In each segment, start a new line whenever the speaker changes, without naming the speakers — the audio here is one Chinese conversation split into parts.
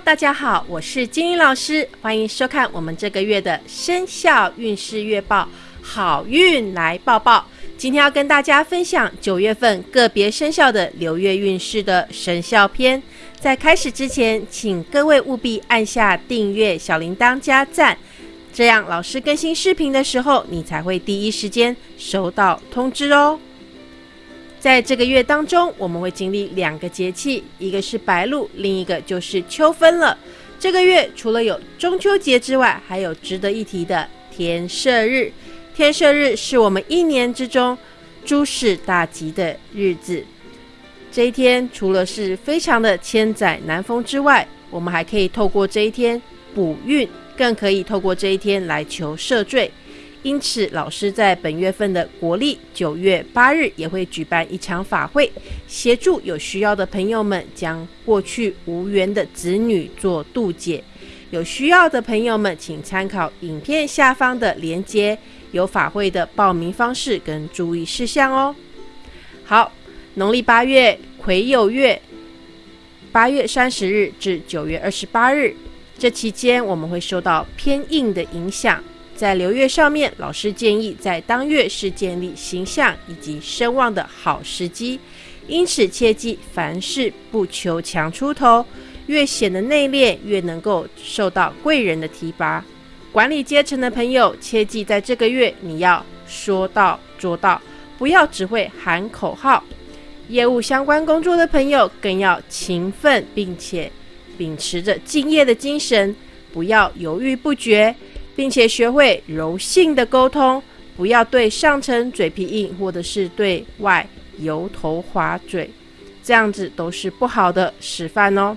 大家好，我是金英老师，欢迎收看我们这个月的生肖运势月报，好运来报报。今天要跟大家分享九月份个别生肖的流月运势的生肖篇。在开始之前，请各位务必按下订阅、小铃铛加赞，这样老师更新视频的时候，你才会第一时间收到通知哦。在这个月当中，我们会经历两个节气，一个是白露，另一个就是秋分了。这个月除了有中秋节之外，还有值得一提的天赦日。天赦日是我们一年之中诸事大吉的日子。这一天除了是非常的千载难逢之外，我们还可以透过这一天补运，更可以透过这一天来求赦罪。因此，老师在本月份的国历九月八日也会举办一场法会，协助有需要的朋友们将过去无缘的子女做渡解。有需要的朋友们，请参考影片下方的连接，有法会的报名方式跟注意事项哦。好，农历八月癸酉月，八月三十日至九月二十八日，这期间我们会受到偏硬的影响。在流月上面，老师建议在当月是建立形象以及声望的好时机，因此切记凡事不求强出头，越显得内敛，越能够受到贵人的提拔。管理阶层的朋友，切记在这个月你要说到做到，不要只会喊口号。业务相关工作的朋友更要勤奋，并且秉持着敬业的精神，不要犹豫不决。并且学会柔性的沟通，不要对上层嘴皮硬，或者是对外油头滑嘴，这样子都是不好的示范哦。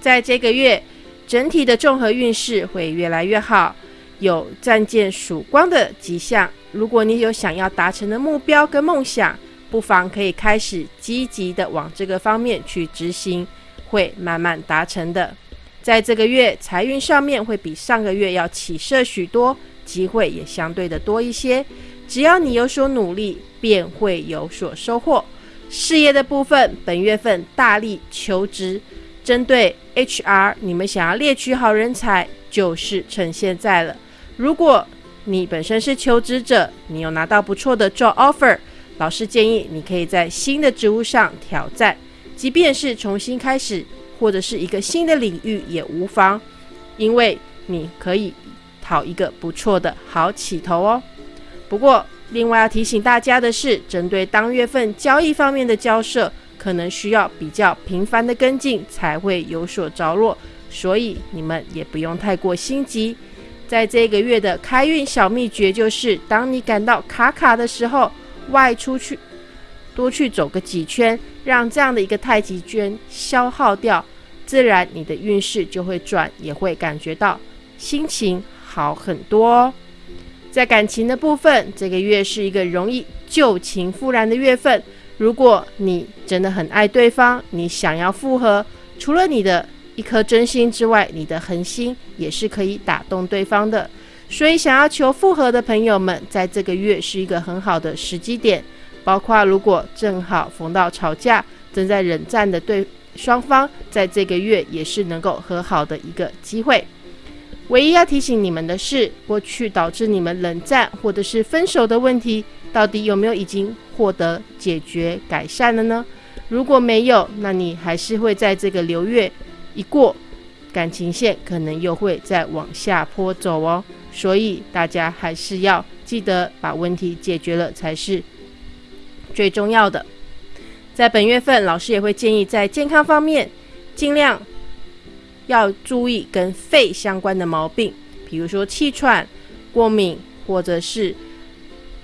在这个月，整体的综合运势会越来越好，有暂见曙光的迹象。如果你有想要达成的目标跟梦想，不妨可以开始积极的往这个方面去执行，会慢慢达成的。在这个月财运上面会比上个月要起色许多，机会也相对的多一些。只要你有所努力，便会有所收获。事业的部分，本月份大力求职，针对 HR，你们想要猎取好人才，就是趁现在了。如果你本身是求职者，你有拿到不错的 job offer，老师建议你可以在新的职务上挑战，即便是重新开始。或者是一个新的领域也无妨，因为你可以讨一个不错的好起头哦。不过，另外要提醒大家的是，针对当月份交易方面的交涉，可能需要比较频繁的跟进才会有所着落，所以你们也不用太过心急。在这个月的开运小秘诀就是，当你感到卡卡的时候，外出去。多去走个几圈，让这样的一个太极圈消耗掉，自然你的运势就会转，也会感觉到心情好很多哦。在感情的部分，这个月是一个容易旧情复燃的月份。如果你真的很爱对方，你想要复合，除了你的一颗真心之外，你的恒心也是可以打动对方的。所以，想要求复合的朋友们，在这个月是一个很好的时机点。包括如果正好逢到吵架、正在冷战的对双方，在这个月也是能够和好的一个机会。唯一要提醒你们的是，过去导致你们冷战或者是分手的问题，到底有没有已经获得解决改善了呢？如果没有，那你还是会在这个流月一过，感情线可能又会再往下坡走哦。所以大家还是要记得把问题解决了才是。最重要的，在本月份，老师也会建议在健康方面，尽量要注意跟肺相关的毛病，比如说气喘、过敏，或者是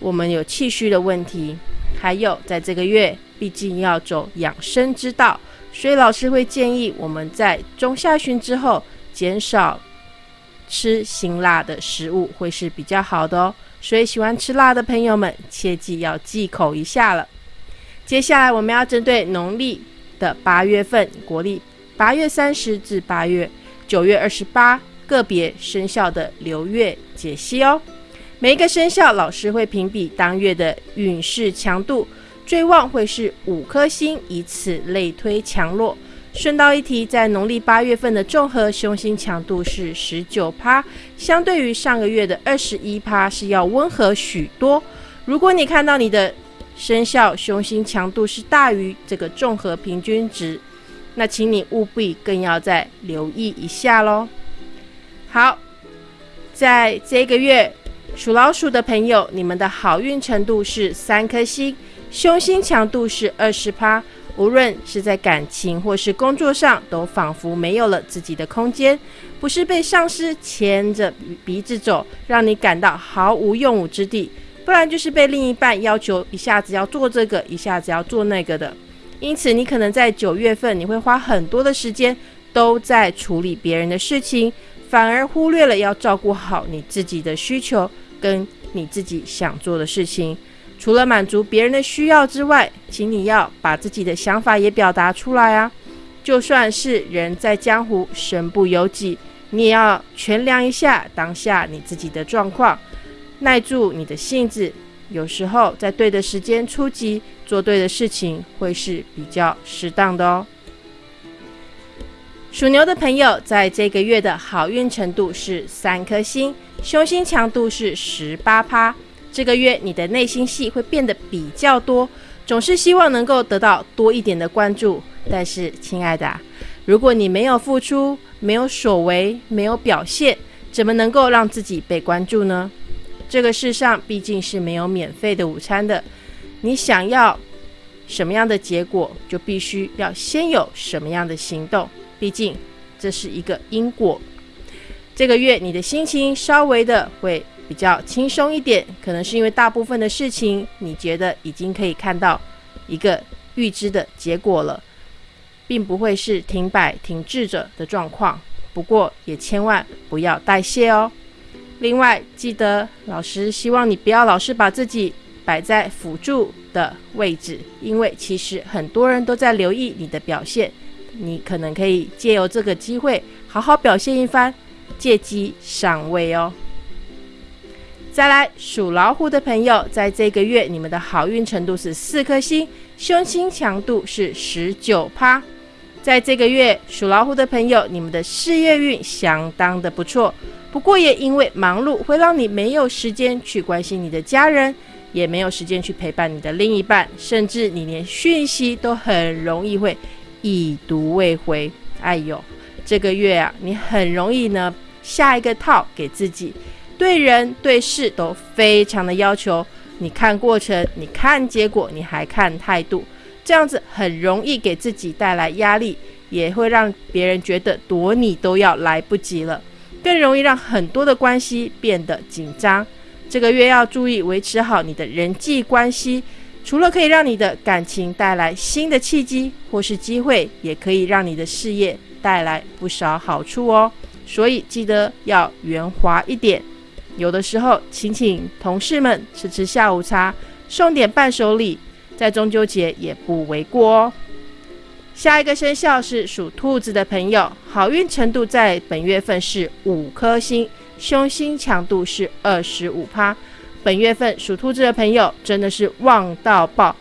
我们有气虚的问题。还有，在这个月，毕竟要走养生之道，所以老师会建议我们在中下旬之后，减少吃辛辣的食物，会是比较好的哦。所以喜欢吃辣的朋友们，切记要忌口一下了。接下来我们要针对农历的八月份，国历八月三十至八月九月二十八个别生肖的流月解析哦。每一个生肖老师会评比当月的运势强度，最旺会是五颗星，以此类推强弱。顺道一提，在农历八月份的综合凶星强度是十九趴，相对于上个月的二十一趴是要温和许多。如果你看到你的生肖凶星强度是大于这个综合平均值，那请你务必更要再留意一下喽。好，在这个月属老鼠的朋友，你们的好运程度是三颗星，凶星强度是二十趴。无论是在感情或是工作上，都仿佛没有了自己的空间，不是被上司牵着鼻子走，让你感到毫无用武之地。不然就是被另一半要求一下子要做这个，一下子要做那个的。因此，你可能在九月份，你会花很多的时间都在处理别人的事情，反而忽略了要照顾好你自己的需求跟你自己想做的事情。除了满足别人的需要之外，请你要把自己的想法也表达出来啊！就算是人在江湖，身不由己，你也要权量一下当下你自己的状况。耐住你的性子，有时候在对的时间出击，做对的事情会是比较适当的哦。属牛的朋友，在这个月的好运程度是三颗星，凶星强度是十八趴。这个月你的内心戏会变得比较多，总是希望能够得到多一点的关注。但是，亲爱的，如果你没有付出、没有所为、没有表现，怎么能够让自己被关注呢？这个世上毕竟是没有免费的午餐的，你想要什么样的结果，就必须要先有什么样的行动。毕竟这是一个因果。这个月你的心情稍微的会比较轻松一点，可能是因为大部分的事情你觉得已经可以看到一个预知的结果了，并不会是停摆停滞着的状况。不过也千万不要代谢哦。另外，记得老师希望你不要老是把自己摆在辅助的位置，因为其实很多人都在留意你的表现，你可能可以借由这个机会好好表现一番，借机上位哦。再来，属老虎的朋友，在这个月你们的好运程度是四颗星，凶星强度是十九趴。在这个月，属老虎的朋友，你们的事业运相当的不错。不过也因为忙碌，会让你没有时间去关心你的家人，也没有时间去陪伴你的另一半，甚至你连讯息都很容易会已读未回。哎呦，这个月啊，你很容易呢下一个套给自己，对人对事都非常的要求。你看过程，你看结果，你还看态度，这样子很容易给自己带来压力，也会让别人觉得躲你都要来不及了。更容易让很多的关系变得紧张。这个月要注意维持好你的人际关系，除了可以让你的感情带来新的契机或是机会，也可以让你的事业带来不少好处哦。所以记得要圆滑一点，有的时候请请同事们吃吃下午茶，送点伴手礼，在中秋节也不为过哦。下一个生肖是属兔子的朋友，好运程度在本月份是五颗星，凶星强度是二十五趴。本月份属兔子的朋友真的是旺到爆，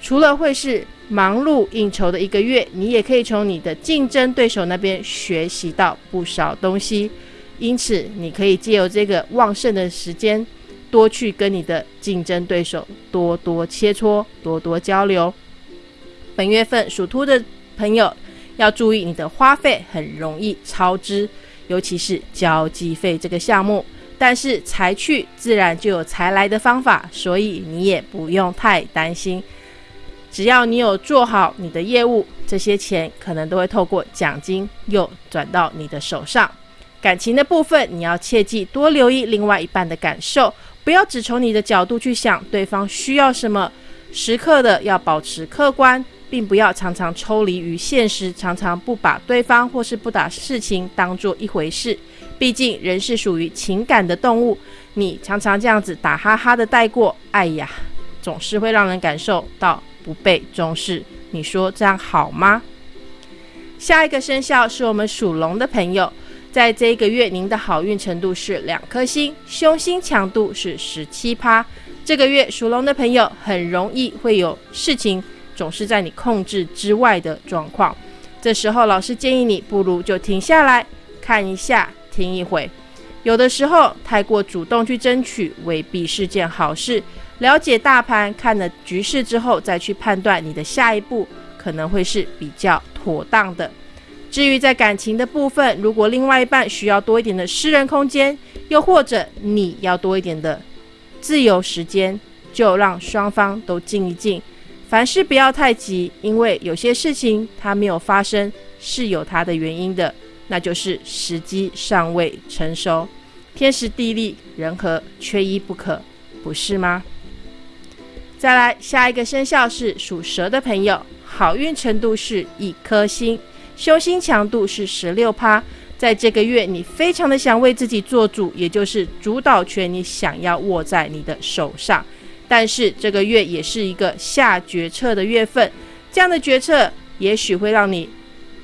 除了会是忙碌应酬的一个月，你也可以从你的竞争对手那边学习到不少东西。因此，你可以借由这个旺盛的时间，多去跟你的竞争对手多多切磋，多多交流。本月份属兔的。朋友要注意，你的花费很容易超支，尤其是交际费这个项目。但是财去自然就有财来的方法，所以你也不用太担心。只要你有做好你的业务，这些钱可能都会透过奖金又转到你的手上。感情的部分，你要切记多留意另外一半的感受，不要只从你的角度去想对方需要什么，时刻的要保持客观。并不要常常抽离于现实，常常不把对方或是不把事情当做一回事。毕竟人是属于情感的动物，你常常这样子打哈哈的带过，哎呀，总是会让人感受到不被重视。你说这样好吗？下一个生肖是我们属龙的朋友，在这一个月，您的好运程度是两颗星，凶星强度是十七趴。这个月属龙的朋友很容易会有事情。总是在你控制之外的状况，这时候老师建议你不如就停下来看一下，听一会。有的时候太过主动去争取，未必是件好事。了解大盘，看了局势之后，再去判断你的下一步，可能会是比较妥当的。至于在感情的部分，如果另外一半需要多一点的私人空间，又或者你要多一点的自由时间，就让双方都静一静。凡事不要太急，因为有些事情它没有发生是有它的原因的，那就是时机尚未成熟。天时地利人和缺一不可，不是吗？再来，下一个生肖是属蛇的朋友，好运程度是一颗星，修星强度是十六趴。在这个月，你非常的想为自己做主，也就是主导权你想要握在你的手上。但是这个月也是一个下决策的月份，这样的决策也许会让你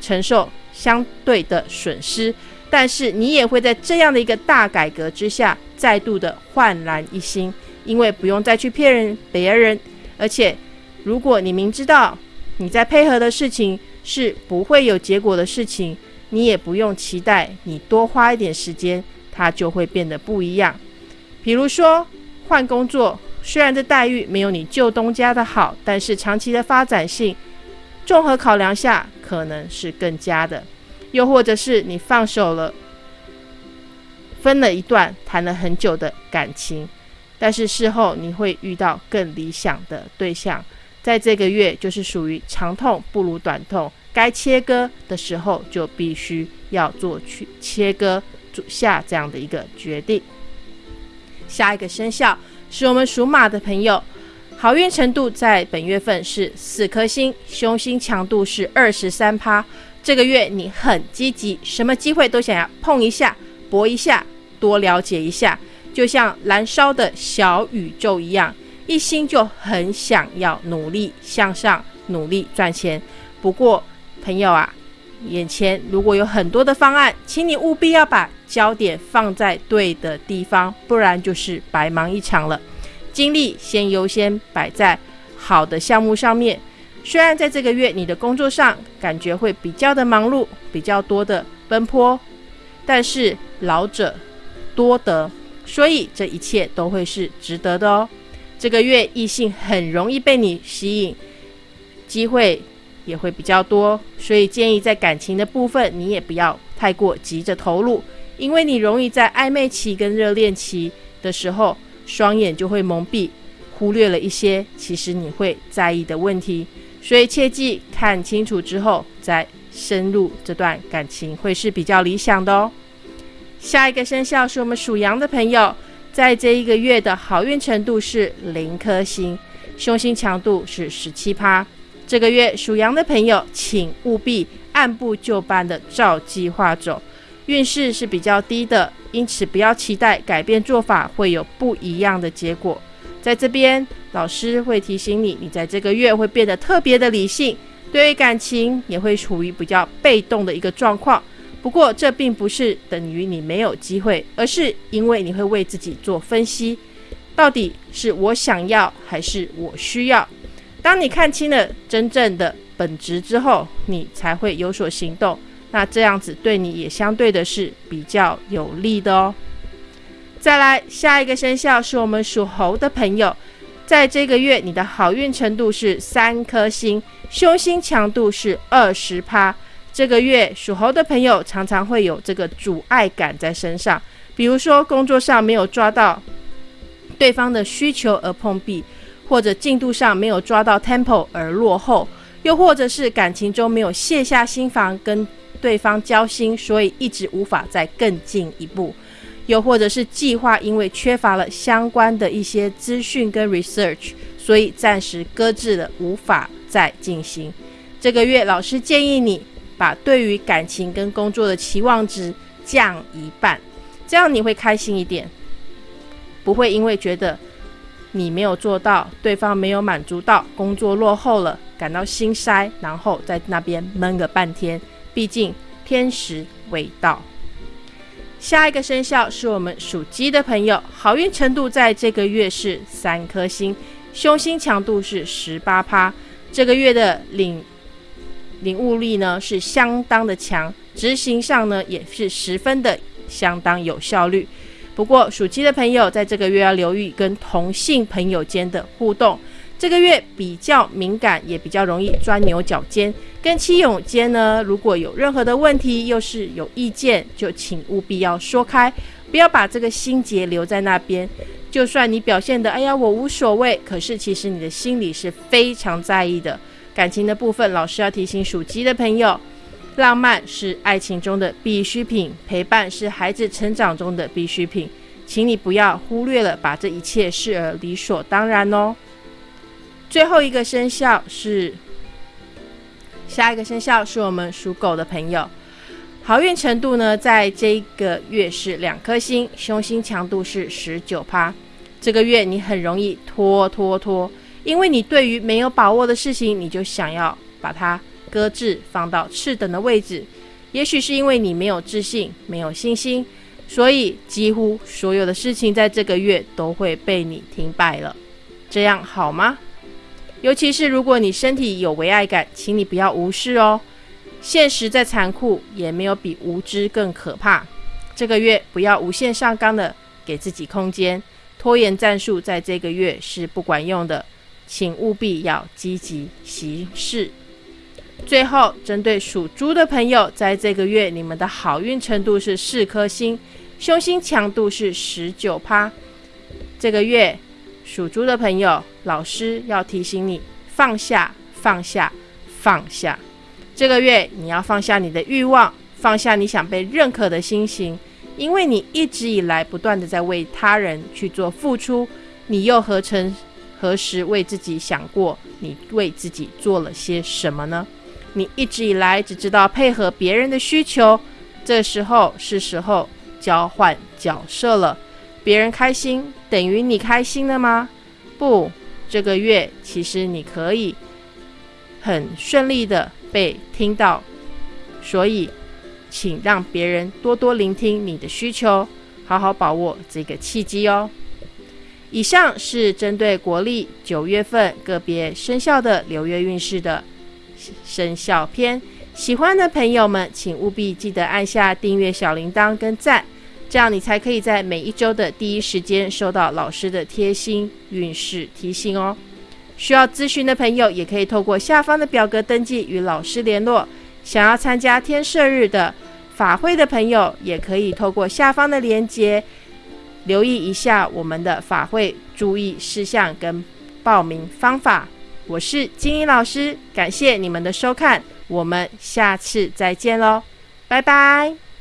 承受相对的损失。但是你也会在这样的一个大改革之下，再度的焕然一新，因为不用再去骗人别人，而且如果你明知道你在配合的事情是不会有结果的事情，你也不用期待你多花一点时间，它就会变得不一样。比如说换工作，虽然这待遇没有你旧东家的好，但是长期的发展性，综合考量下，可能是更佳的。又或者是你放手了，分了一段谈了很久的感情，但是事后你会遇到更理想的对象，在这个月就是属于长痛不如短痛，该切割的时候就必须要做去切割下这样的一个决定。下一个生肖是我们属马的朋友，好运程度在本月份是四颗星，凶星强度是二十三趴。这个月你很积极，什么机会都想要碰一下、搏一下、多了解一下，就像燃烧的小宇宙一样，一心就很想要努力向上、努力赚钱。不过，朋友啊，眼前如果有很多的方案，请你务必要把焦点放在对的地方，不然就是白忙一场了。精力先优先摆在好的项目上面。虽然在这个月你的工作上感觉会比较的忙碌，比较多的奔波，但是老者多得，所以这一切都会是值得的哦。这个月异性很容易被你吸引，机会也会比较多，所以建议在感情的部分你也不要太过急着投入，因为你容易在暧昧期跟热恋期的时候，双眼就会蒙蔽，忽略了一些其实你会在意的问题。所以切记看清楚之后再深入这段感情会是比较理想的哦。下一个生肖是我们属羊的朋友，在这一个月的好运程度是零颗星，凶星强度是十七趴。这个月属羊的朋友，请务必按部就班的照计划走，运势是比较低的，因此不要期待改变做法会有不一样的结果。在这边，老师会提醒你，你在这个月会变得特别的理性，对于感情也会处于比较被动的一个状况。不过，这并不是等于你没有机会，而是因为你会为自己做分析，到底是我想要还是我需要。当你看清了真正的本质之后，你才会有所行动。那这样子对你也相对的是比较有利的哦。再来，下一个生肖是我们属猴的朋友，在这个月你的好运程度是三颗星，凶星强度是二十趴。这个月属猴的朋友常常会有这个阻碍感在身上，比如说工作上没有抓到对方的需求而碰壁，或者进度上没有抓到 tempo 而落后，又或者是感情中没有卸下心防跟对方交心，所以一直无法再更进一步。又或者是计划因为缺乏了相关的一些资讯跟 research，所以暂时搁置了，无法再进行。这个月老师建议你把对于感情跟工作的期望值降一半，这样你会开心一点，不会因为觉得你没有做到，对方没有满足到，工作落后了，感到心塞，然后在那边闷个半天。毕竟天时未到。下一个生肖是我们属鸡的朋友，好运程度在这个月是三颗星，凶星强度是十八趴。这个月的领领悟力呢是相当的强，执行上呢也是十分的相当有效率。不过属鸡的朋友在这个月要留意跟同性朋友间的互动，这个月比较敏感，也比较容易钻牛角尖。跟妻友间呢，如果有任何的问题，又是有意见，就请务必要说开，不要把这个心结留在那边。就算你表现的哎呀我无所谓，可是其实你的心里是非常在意的。感情的部分，老师要提醒属鸡的朋友。浪漫是爱情中的必需品，陪伴是孩子成长中的必需品，请你不要忽略了，把这一切视而理所当然哦。最后一个生肖是下一个生肖是我们属狗的朋友，好运程度呢，在这个月是两颗星，凶星强度是十九趴。这个月你很容易拖拖拖，因为你对于没有把握的事情，你就想要把它。搁置放到次等的位置，也许是因为你没有自信、没有信心，所以几乎所有的事情在这个月都会被你停摆了。这样好吗？尤其是如果你身体有为爱感，请你不要无视哦。现实再残酷，也没有比无知更可怕。这个月不要无限上纲的给自己空间，拖延战术在这个月是不管用的，请务必要积极行事。最后，针对属猪的朋友，在这个月你们的好运程度是四颗星，凶星强度是十九趴。这个月属猪的朋友，老师要提醒你放下，放下，放下。这个月你要放下你的欲望，放下你想被认可的心情，因为你一直以来不断的在为他人去做付出，你又何曾何时为自己想过？你为自己做了些什么呢？你一直以来只知道配合别人的需求，这时候是时候交换角色了。别人开心等于你开心了吗？不，这个月其实你可以很顺利的被听到，所以请让别人多多聆听你的需求，好好把握这个契机哦。以上是针对国历九月份个别生肖的流月运势的。生肖篇，喜欢的朋友们，请务必记得按下订阅小铃铛跟赞，这样你才可以在每一周的第一时间收到老师的贴心运势提醒哦。需要咨询的朋友，也可以透过下方的表格登记与老师联络。想要参加天赦日的法会的朋友，也可以透过下方的链接留意一下我们的法会注意事项跟报名方法。我是金英老师，感谢你们的收看，我们下次再见喽，拜拜。